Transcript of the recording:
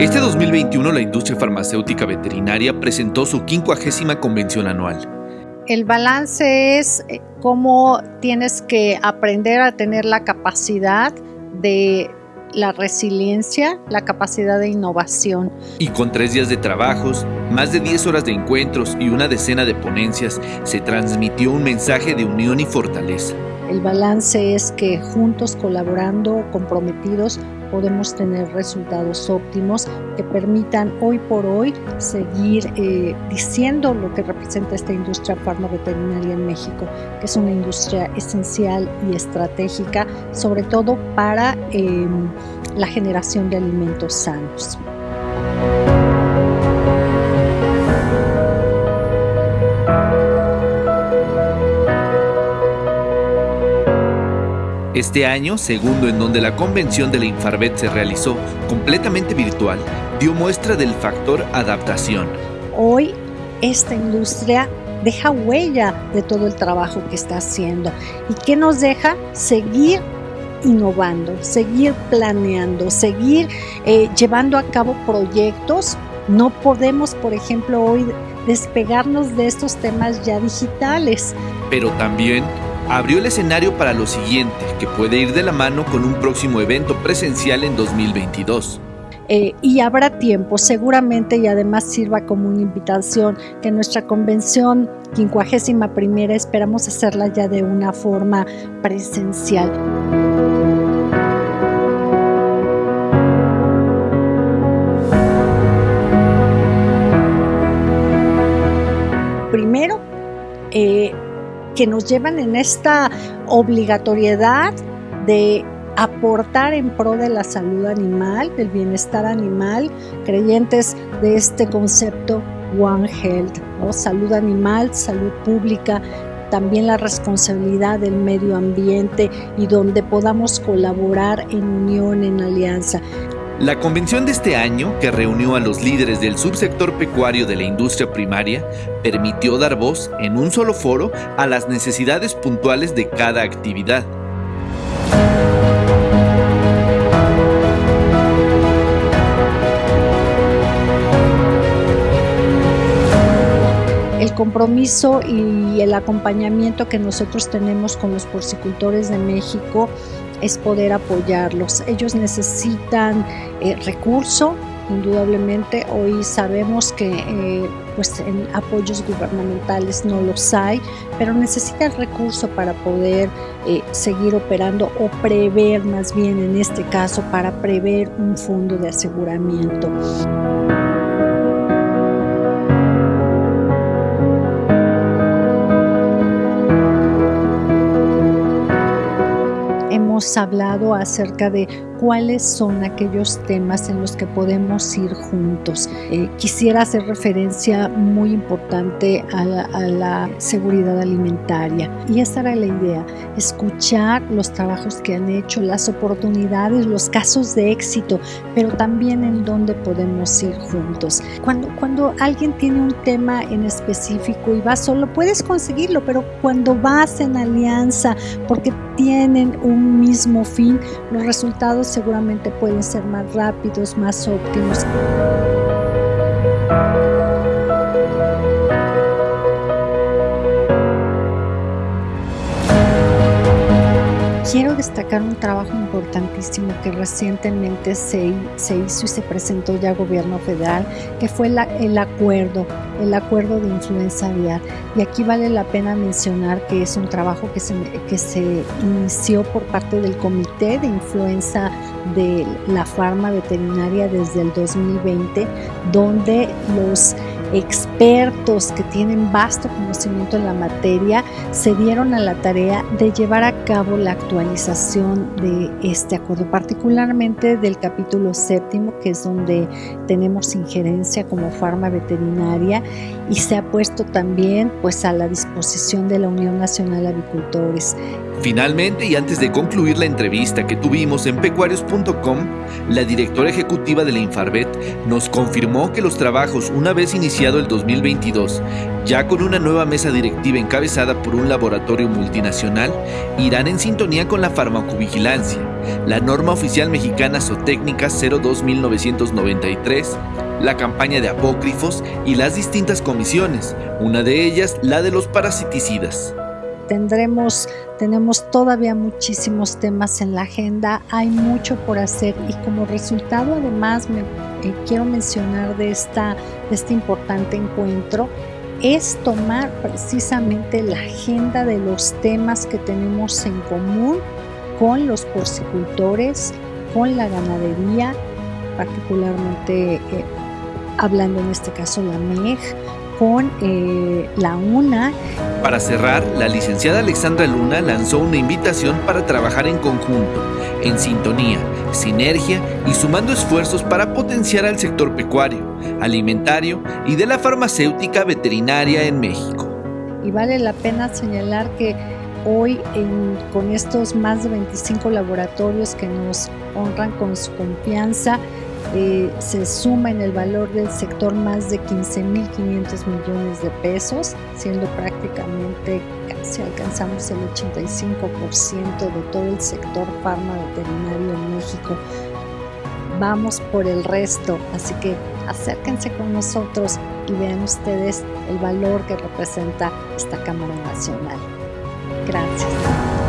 Este 2021 la industria farmacéutica veterinaria presentó su 50 convención anual. El balance es eh, cómo tienes que aprender a tener la capacidad de la resiliencia, la capacidad de innovación. Y con tres días de trabajos, más de 10 horas de encuentros y una decena de ponencias, se transmitió un mensaje de unión y fortaleza. El balance es que juntos, colaborando, comprometidos, podemos tener resultados óptimos que permitan hoy por hoy seguir eh, diciendo lo que representa esta industria farmaveterinaria en México, que es una industria esencial y estratégica, sobre todo para em, la generación de alimentos sanos. Este año, segundo en donde la convención de la Infarvet se realizó completamente virtual, dio muestra del factor adaptación. Hoy esta industria deja huella de todo el trabajo que está haciendo y que nos deja seguir innovando, seguir planeando, seguir eh, llevando a cabo proyectos. No podemos, por ejemplo, hoy despegarnos de estos temas ya digitales. Pero también abrió el escenario para lo siguiente, que puede ir de la mano con un próximo evento presencial en 2022. Eh, y habrá tiempo seguramente y además sirva como una invitación que nuestra convención 51 esperamos hacerla ya de una forma presencial. Primero, eh, que nos llevan en esta obligatoriedad de aportar en pro de la salud animal, del bienestar animal, creyentes de este concepto One Health, salud animal, salud pública, también la responsabilidad del medio ambiente y donde podamos colaborar en unión, en alianza. La convención de este año, que reunió a los líderes del subsector pecuario de la industria primaria, permitió dar voz en un solo foro a las necesidades puntuales de cada actividad. el compromiso y el acompañamiento que nosotros tenemos con los porcicultores de México es poder apoyarlos. Ellos necesitan eh, recurso, indudablemente. Hoy sabemos que eh, pues en apoyos gubernamentales no los hay, pero necesitan recurso para poder eh, seguir operando o prever más bien en este caso para prever un fondo de aseguramiento. Hablado acerca de cuáles son aquellos temas en los que podemos ir juntos. Eh, quisiera hacer referencia muy importante a la, seguridad alimentaria y esta era la idea, escuchar los trabajos que han hecho, las oportunidades, los casos de éxito, pero también en dónde podemos ir juntos. Cuando, cuando alguien tiene un tema en específico y va solo, puedes conseguirlo, pero cuando vas en alianza, porque tienen un mismo fin, los resultados seguramente pueden ser más rápidos, más óptimos. Quiero destacar un trabajo importantísimo que recientemente se, se, hizo y se presentó ya a gobierno federal, que fue el acuerdo, el acuerdo de influenza aviar. Y aquí vale la pena mencionar que es un trabajo que se, que se inició por parte del Comité de Influenza de la Farma Veterinaria desde el 2020, donde los expertos que tienen vasto conocimiento en la materia se dieron a la tarea de llevar a cabo la actualización de este acuerdo, particularmente del capítulo séptimo, que es donde tenemos injerencia como farma veterinaria y se ha puesto también pues a la disposición de la Unión Nacional de Avicultores. Finalmente, y antes de concluir la entrevista que tuvimos en pecuarios.com, la directora ejecutiva de la Infarvet nos confirmó que los trabajos, una vez iniciado el 2022, ya con una nueva mesa directiva encabezada por un laboratorio multinacional, irán en sintonía con la farmacovigilancia, la norma oficial mexicana Zootécnica 02993, la campaña de apócrifos y las distintas comisiones, una de ellas la de los parasiticidas. Tendremos, tenemos todavía muchísimos temas en la agenda, hay mucho por hacer y como resultado además me eh, quiero mencionar de, esta, este importante encuentro es tomar precisamente la agenda de los temas que tenemos en común con los porcicultores, con la ganadería, particularmente eh, hablando en este caso la MEG, con eh, la UNA. Para cerrar, la licenciada Alexandra Luna lanzó una invitación para trabajar en conjunto, en sintonía, sinergia y sumando esfuerzos para potenciar al sector pecuario, alimentario y de la farmacéutica veterinaria en México. Y vale la pena señalar que hoy con estos más de 25 laboratorios que nos honran con su confianza, eh, se suma en el valor del sector más de 15.500 millones de pesos, siendo prácticamente casi alcanzamos el 85% de todo el sector farma veterinario en México. Vamos por el resto, así que acérquense con nosotros y vean ustedes el valor que representa esta Cámara Nacional. Gracias.